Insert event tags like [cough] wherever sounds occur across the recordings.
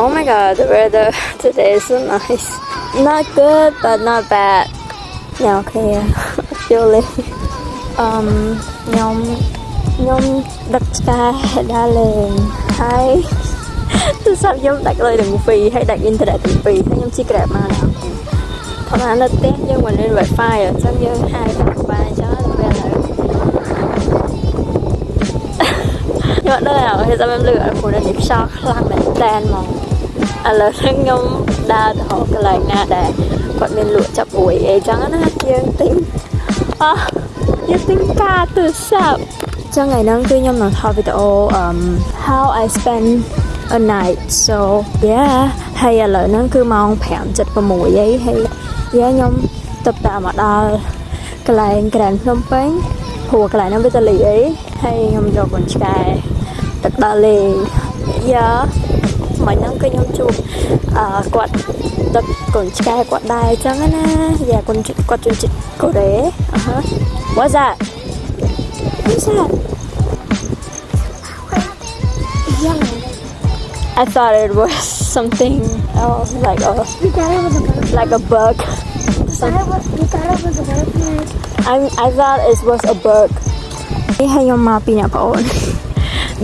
Oh my god, the weather [laughs] today is so nice. Not good, but not bad. yeah, okay, yeah. [laughs] actually, um, nhóm nhóm đặt ra đã lên. [laughs] Tôi sao nhóm đặt lên đừng phi hay đặt internet đừng phi thế nhóm chỉ grab mà nào. Thôi mà nó test nhưng mà lên wifi rồi sao như hai ba cho là nhưng mà đây là hồi giờ em lựa phụ nữ điểm so là mình tan mà. លហើយខ្ញុំអត់ដឹងហើយតែខ្ញុំលឺអត់ព្រោះនេះខ្យល់ខ្លាំងមែនតែនហ្មងឥឡូវខ្ញុំដើរទៅហៅកន្លែងណាដែលគាត់មានលក់ចាប់អួយអីចឹងណាយើងទិញអោះយើងទិញការទូរស័ព្ទចឹងថ្ងៃហ្នឹងគឺខ្ញុំនឹងថតវីដេអូ um how I spend a night so yeah ហើយឥឡូវហ្នឹងគឺម៉ោង5:76អីហើយ yeah ខ្ញុំទៅតាមមកដល់កន្លែងក្រានភ្នំពេញព្រោះកន្លែងហ្នឹងវាទៅលីអីហើយខ្ញុំយកកូនឆ្កែទឹកដល់លេង yeah មិញហ្នឹងគឺខ្ញុំជួបអឺគាត់ដឹកកូនឆ្កែគាត់ដែរអញ្ចឹងណាយ៉ាកូនគាត់ជនជាតិកូរ៉េអឺ What's that What's that Yellow. I thought it was something else like a You thought it was a bird. like a bug You thought it was, you thought it was a bird. Like, I I thought it was a bug នេះឲ្យខ្ញុំមកពីអ្នកប្អូន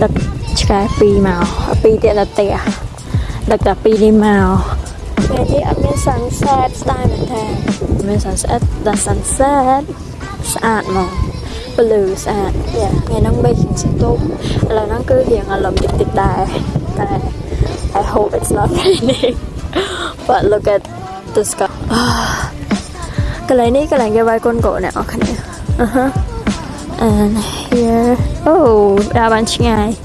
ដឹកឆ្កែពីរមកពីរទៀតនៅផ្ទះ ដឹកតែពីរនេះមកពេលនេះអត់មាន sunset ស្ដាយមែនទេមាន sunset តែ sunset ស្អាតហ្មង blue ស្អាតយ៉ាថ្ងៃហ្នឹងមេឃសន្ទុំឥឡូវហ្នឹងគឺរៀងអារម្មណ៍តិចតិចដែរតែ I hope it's not raining but look at the sky កន្លែងនេះកន្លែងគេវាយកូនកូនអ្នកនរគ្នាអឺហឺ and here oh ដើរបានឆ្ងាយអញ្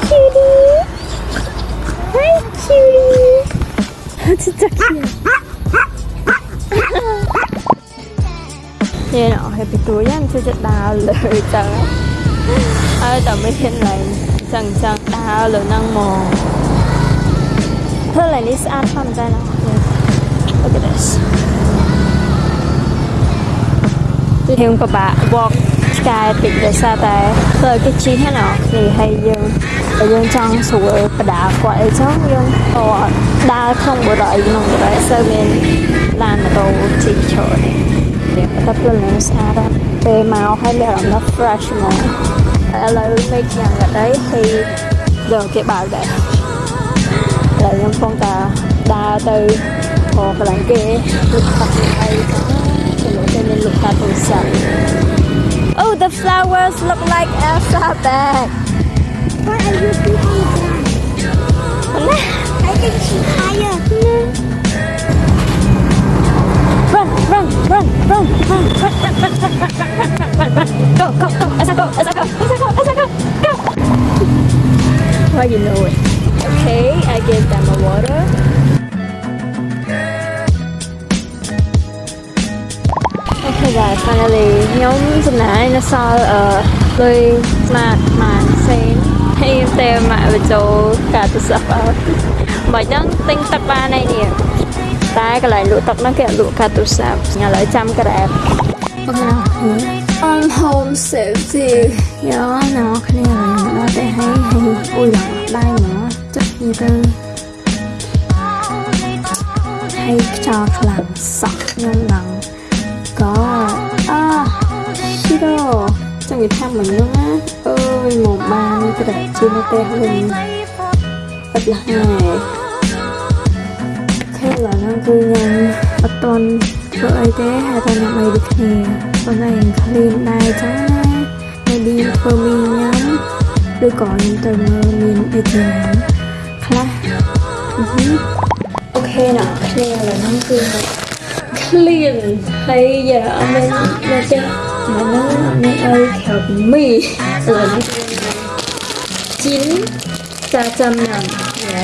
진짜 귀여 워. 얘는 어디 비둘기한테 저 달을 잖 아. 아, 담배 캔라 이. 장장 달을 낭 모. 털레니 스아 탐잖 아. Look at this. Thì không có bà walk ឆ្កែតិចដោយសារតែធ្វើឲ្យគេជិះហ្នឹងណានេះហើយយើងតែយើងចង់ស្រួលបដាគាត់អីចឹងយើងក៏ដើរក្នុងបរិយាក្នុងបរិយាសើមានឡានម៉ូតូជិះច្រើននេះតែព្រលឹងស្អាតណាស់ពេលមកហើយមានអារម្មណ៍ថា fresh ហ្មងហើយឥឡូវមេឃយ៉ាងកាត់អីហើយដល់គេបើកដែរឥឡូវខ្ញុំកំពុងតែដើរទៅខកន្លែងគេលុបខាត់អីចឹងចូលទៅមានលុបខាត់ទូរស័ព្ទ Oh the flowers look like Elsa bag what are you thinking? I think she's higher. Run, run, run, run, run, run, run, run, run, run, run, run, run. go, go, go, Elsa, go, Elsa, go, Elsa, go, Elsa, go, go. Why you know it? Okay, I gave them a water. Guys, finally ខ្ញុំចំណាយនៅសល់អឺលុយស្មាតម៉ានសេនហើយតែម៉ាក់បញ្ចូលការទូរស័ព្ទអត់មិនហ្នឹងទិញទឹកបានហើយនេះតែកន្លែងលក់ទឹកហ្នឹងគេអត់លក់ការទូរស័ព្ទឥឡូវចាំក្រែបអូខេ on home safety យោណ៎គ្នាដល់តែហើយហើយអ៊ុយឡើងដៃមកចិត្តនេះទៅហើយខ្យល់ខ្លាំងសក់ខ្ញុំឡើងក៏ à chi đâu chẳng người thăm mình luôn á ơi màu ba cái đặt chi nó tè mình bật là hai ok là nó cứ nhanh bật tuần ធ្វើអីទេហើយតែញ៉ាំអីដូចគ្នាប៉ុន្តែឃ្លានដែរចឹងណា maybe ធ្វើមីញ៉ាំឬក៏ខ្ញុំទៅមើលមានអីចឹងខ្លះអូខេណាឃ្លានឡើយហ្នឹងគឺ clean ហើយយ៉ាអត់មាននៅចេះមកហ្នឹងអត់មានអីក្រៅពីមីឥឡូវនេះជីនចាចាំញ៉ាំយ៉ា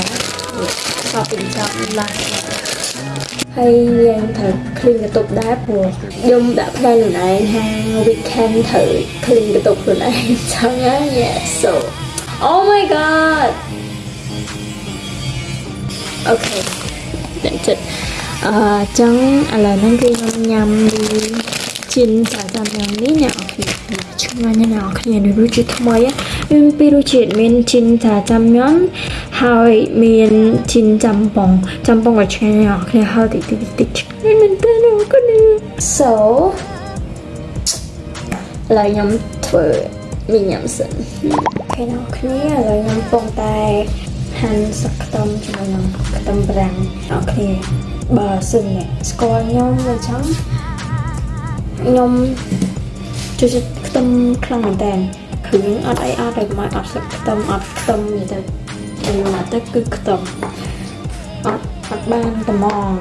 stop in job ឡាហើយយើងត្រូវ clean កន្ទប់ដែរព្រោះខ្ញុំដាក់ផ្នែកខ្លួនឯងថា weekend ត្រូវ clean កន្ទប់ខ្លួនឯងចឹងណា yeah so oh my god អូខេតែចិត្ត អឺចឹងឥឡូវហ្នឹងគឺខ្ញុំញ៉ាំជីនចាចាំយ៉ាងនេះអ្នកនរគ្នាឆ្ងាញ់ណាស់អ្នកនរគ្នានេះរសជាតិថ្មីមានពីររសជាតិមានជីនចាចាំញ៉ាំហើយមានជីនចាំប៉ុងចាំប៉ុងក៏ឆ្ងាញ់អ្នកនរគ្នាហើយតិចតិចតិចឆ្ងាញ់មែនតើអ្នកនរគ្នា so ឥឡូវខ្ញុំធ្វើមីញ៉ាំសិនអូខេអ្នកនរគ្នាឥឡូវខ្ញុំពងតែ ហាន់សឹកខ្ទឹមជាមួយនឹងខ្ទឹមប្រាំងអ្នកនរគ្នាបើសិនអ្នកស្គាល់ខ្ញុំអញ្ចឹងខ្ញុំចូលចិត្តខ្ទឹមខ្លាំងមែនតើគ្រឿងអត់អីអត់តែមកអត់សឹកខ្ទឹមអត់ខ្ទឹមនិយាយទៅខ្ញុំមកទៅគឺខ្ទឹមអត់អត់បានត្មង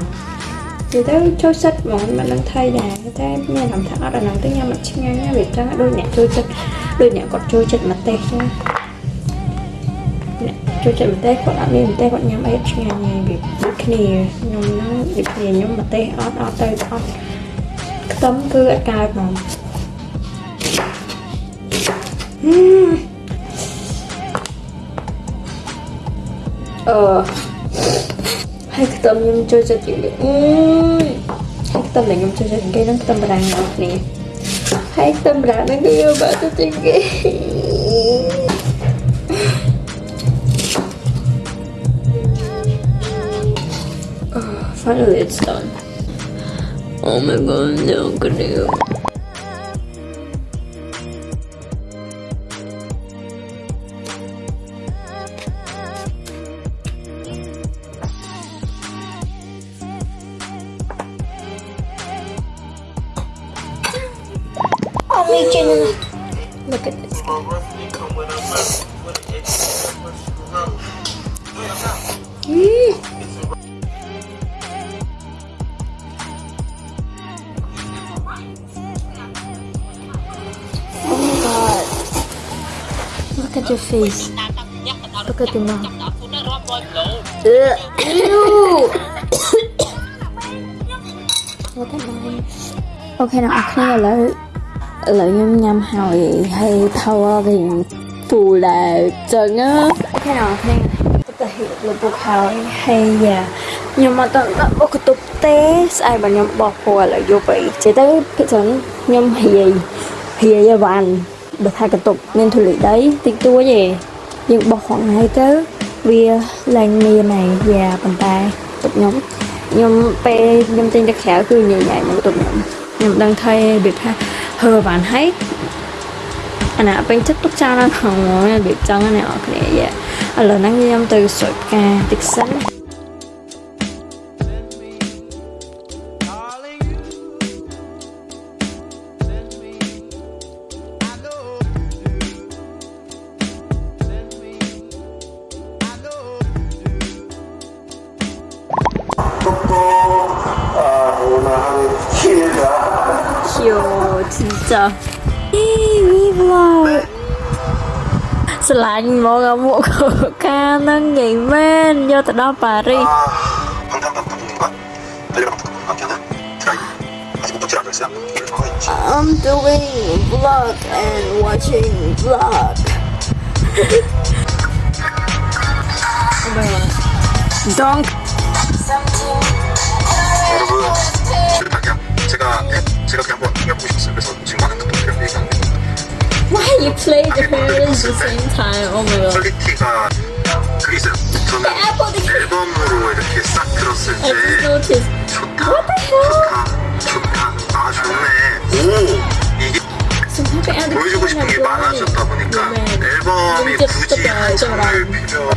និយាយទៅចូលចិត្តហ្មងមិនដឹងថៃដែរតែមានអារម្មណ៍ថាអត់អាហ្នឹងទៅញ៉ាំអត់ឆ្ងាញ់ណាវាចឹងដូចអ្នកចូលចិត្តដូចអ្នកគាត់ចូលចិត្តម្ទេសចឹងអ្នក ចូលចិត្តម្ទេសគាត់អត់មានម្ទេសគាត់ញ៉ាំអីអត់ឆ្ងាញ់ទេវាដូចគ្នាខ្ញុំហ្នឹងដូចគ្នាខ្ញុំម្ទេសអត់អត់ទៅអត់ខ្ទឹមគឺអត់កើតហ្មងអឺហើយខ្ទឹមខ្ញុំចូលចិត្តជាងគេអឺហើយខ្ទឹមដែលខ្ញុំចូលចិត្តជាងគេហ្នឹងខ្ទឹមបារាំងរបស់គ្នាហើយខ្ទឹមបារាំងហ្នឹងគឺយកបាក់ទៅជាងគេ finally it's done. Oh my god, no good look at your face. Look at your mouth. Look at mine. Okay, now I clean a. Lợi nhâm nhâm hồi hay thâu thì phù là trần á ok nào thế Tôi hiểu là buộc hồi hay già Nhưng mà tôi đã có cái tục tế Ai mà nhâm bọc phù là vô bị Chỉ tới cái trần nhâm hì hì hì hì hì បុកកតុបទេស្អែកបើខ្ញុំបោះព្រោះឥឡូវយកទៅចេះទៅពីចឹងខ្ញុំរាយរាយឲ្យបានបើថាកតុបមានធូលីដីតិចតួចទេយើងបោះហងហើយទៅវាឡើងមានហើយយ៉ាប៉ុន្តែទុកខ្ញុំខ្ញុំពេលខ្ញុំចេញទៅក្រៅគឺញញ៉ៃនឹងទុកខ្ញុំខ្ញុំដឹងថារបៀបថាហើបានហើយអាណាពេញចិត្តទុកចោលណាផងរបៀបចឹងណាអ្នកនរគ្នាយ៉ាឥឡូវហ្នឹងខ្ញុំទៅស្រោចផ្កាតិចសិន 진짜 이 vlog ស្រឡាញ់មកអាមួកកកានឹងនិយាយមែនយកទៅដល់ប៉ារីស 아, 방탄 감독님과 달려라 감독님과 함께하는 드라이브. 아직 목적지 아드레스야. 이를 정하고 있지. I'm doing vlog and watching vlog Don't 여러분, 지금 당장 제가 제가 그냥 한번 해보고 싶었어요. 그래서 지금 많은 감독들이랑 얘기하는 거. Why you play the hair at the same time? Oh my god 퀄리티가 그게 있어요. 저는 앨범으로 이렇게 싹 들었을 I just 때 noticed 좋다, What the hell? 좋다, 좋다, 아 좋네. 오, 이게 Sometimes I 보여주고 싶은 게 많아졌다 보니까 앨범이 이제 굳이 진짜 한 장을 알잖아. 필요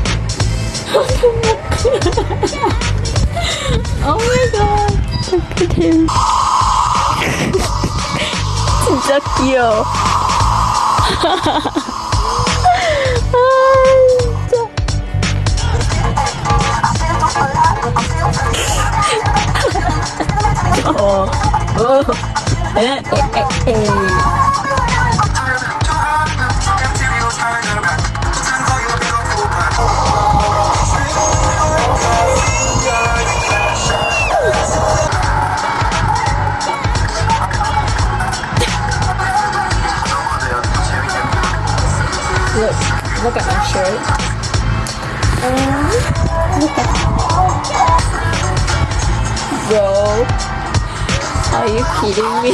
Oh my god Look at him [laughs] 진짜 귀여워. 아 [laughs] 진짜 어, 어, 에, 에, 에, 에. look at my shirt. Um, look at Bro, are you kidding me?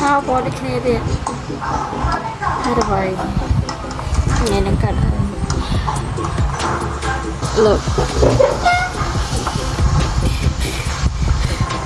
How about the Canadian? How do I? Yeah, I got Look.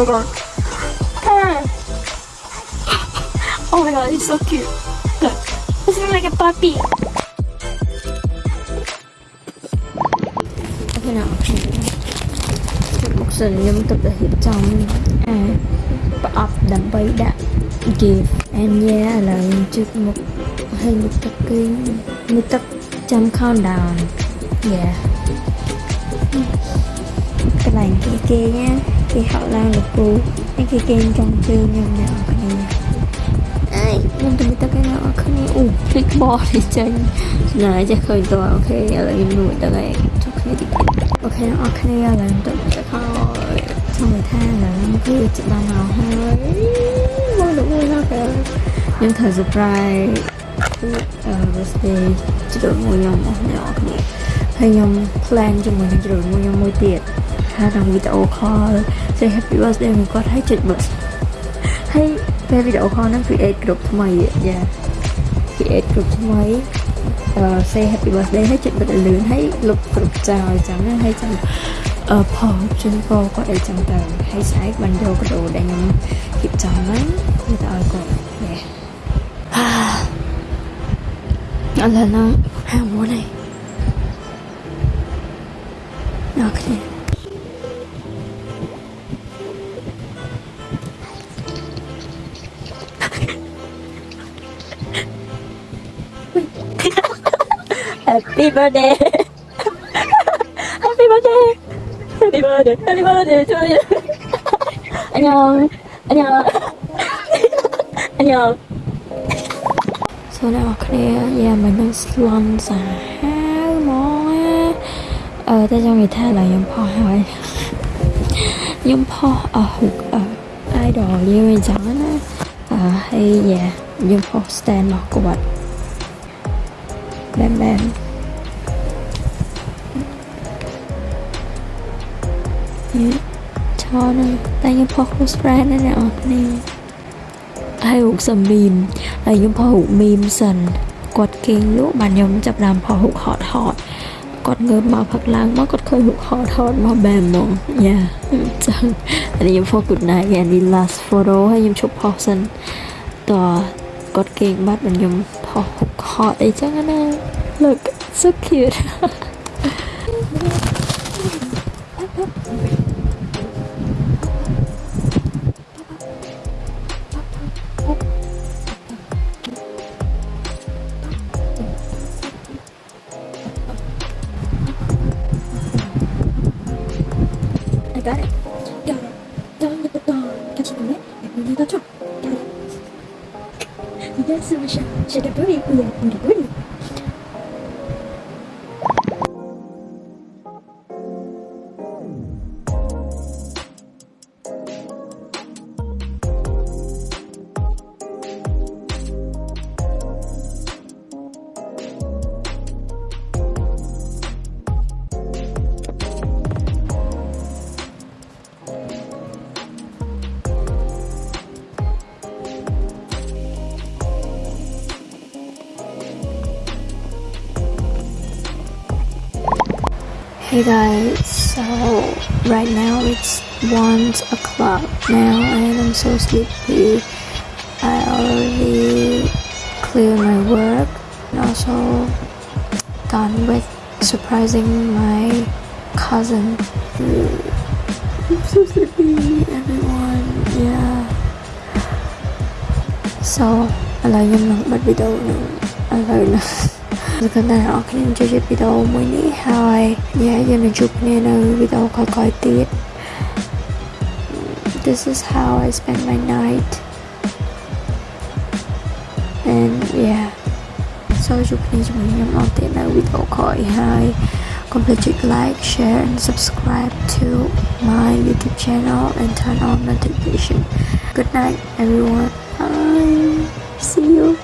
my god. [laughs] Oh my god, he's so cute. Look, this is like a puppy. Okay now, buksan yung tagahit chong and pa-up ដើម្បីដាក់ give and yeah ឥឡូវជឹកមកហើយមកទឹកគេមកទឹកចាំ count down yeah. កន្លែងគេគេណា cái này cái kia nhá cái họ lan được cô cái kia kia trong chương nhầm nhầm cái này ai nhưng tôi biết cái nào cái này ủ click board thì chơi này chắc khơi tôi ok là im nuôi tới đây cho cái đi ok nó ok là tôi sẽ thôi xong người tha là nó cứ chị ban nào hơi vui được vui lắm kìa nhưng thời surprise birthday ជ្រើមួយខ្ញុំអស់អ្នកនរគ្នាហើយខ្ញុំ plan ជាមួយនឹងជ្រើមួយខ្ញុំមួយទៀត ថាក្នុងវីដេអូ call say happy birthday មួយគាត់ឲ្យចុច bus ហើយពេលវីដេអូ call ហ្នឹង create group ថ្មីយ៉ា create group ថ្មីអឺ say happy birthday ហើយចុចបិទឲ្យលឿនហើយលុប group ចោលអញ្ចឹងណាហើយចាំអឺផលជូនពរគាត់អីចឹងទៅហើយស្អែកបានយកកាដូដែលខ្ញុំគិតចំហ្នឹងគឺទៅឲ្យគាត់យ៉ាឥឡូវហ្នឹងហាមួយនេះអូខេ [laughs] Happy birthday. [laughs] Happy birthday. Happy birthday. Happy birthday to you. 안녕 안녕 안녕 Sau đó khi giờ mình đang lăn xả món Ờ, ta cho người ta là giống phò hỏi Giống phò ở hụt ở idol như mình chẳng á. Ờ, hay dạ. យខ្ញុំផុសហើយខ្ញុំផុសអស់ហុកអឺ idol យើងអញ្ចឹងណាអឺហើយយ៉ាខ្ញុំផុស stand របស់គាត់បែបបែបយេឆោណាតែខ្ញុំផុស close friend ណាអ្នកនរគ្នាហើយរូបសំមីមហើយខ្ញុំផុសរូបមីមសិនគាត់គេងលក់បានខ្ញុំចាប់ផ្ដើមផុសរូបហត់ហត់គាត់ងើបមកផឹកឡើងមកគាត់ឃើញរូបហត់ហត់មកបែបហ្មងយ៉ាអញ្ចឹងហើយខ្ញុំផុស good night ហើយនេះ last photo ហើយខ្ញុំឈប់ផុសសិនត គាត់គេងបាត់បានខ្ញុំផុសរូបហត់អីចឹងណា look so cute Hey guys, so right now it's 1 o'clock now and I'm so sleepy. I already cleared my work and also done with surprising my cousin. I'm so sleepy everyone, yeah. So, alay yun lang, ba't video nung alay na gần họ khi em chơi chơi video mới ní hai yeah giờ mình chụp nên là video có coi tiết this is how I spend my night and yeah so chụp nên chụp nên nhóm tiết là video coi hai Don't like, share and subscribe to my YouTube channel and turn on notification. Good night everyone. Bye. See you.